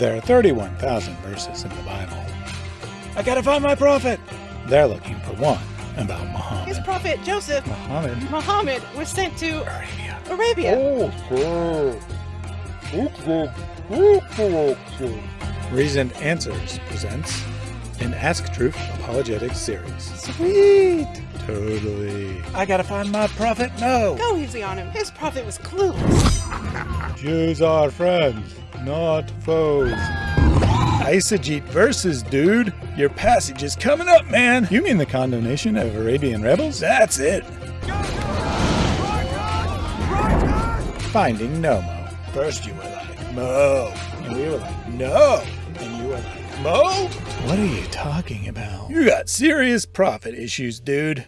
There are 31,000 verses in the Bible. I gotta find my prophet! They're looking for one about Muhammad. His prophet Joseph Muhammad? Muhammad was sent to Arabia. Arabia. Reasoned Answers presents an Ask Truth Apologetics series. Sweet. Totally. I gotta find my prophet? No! Go easy on him. His prophet was clueless. Jews are friends, not foes. Eisegete verses, dude. Your passage is coming up, man. You mean the condemnation of Arabian rebels? That's it. Finding Nomo. First you were like, Mo. And we were like, no. And you were like, Mo? What are you talking about? You got serious prophet issues, dude.